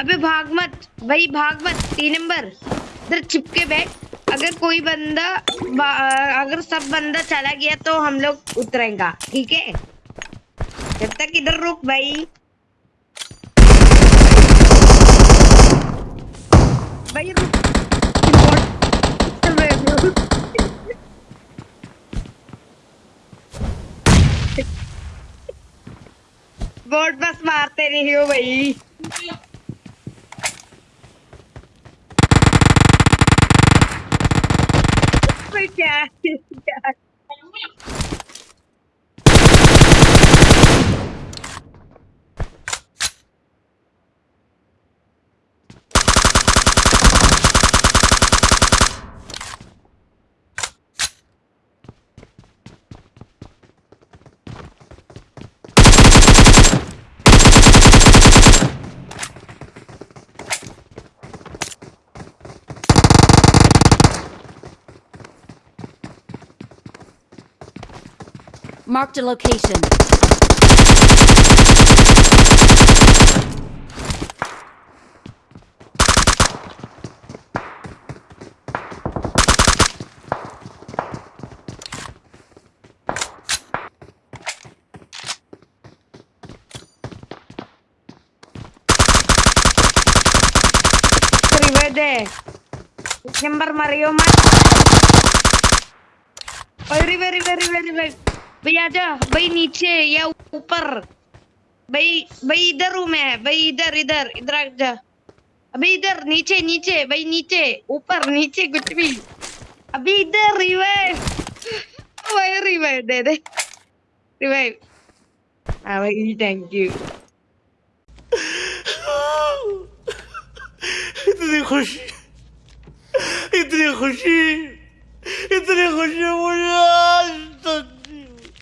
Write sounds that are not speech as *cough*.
अबे भाग मत, भाई भाग मत तीन नंबर इधर चिपके बैठ। अगर कोई बंदा अगर सब बंदा चला गया तो हम लोग उतरेगा, ठीक है? जब तक इधर रुक भाई। भाई रुक। बोर्ड बस मारते नहीं हो भाई। *laughs* yeah, yeah. Marked a location. Rivede. Nyembar Mario Mas. Oh, river, river, river, river. भाई आजा भाई नीचे, या ऊपर। भाई भाई इधर हूँ मैं भाई इधर इधर इधर आजा अभी इधर, नीचे नीचे, भाई नीचे, ऊपर, नीचे, कुछ भी। अभी इधर रिवाइव भाई रिवाइव दे दे। रिवाइव हाँ भाई थैंक यू इतनी खुशी। इतनी खुशी।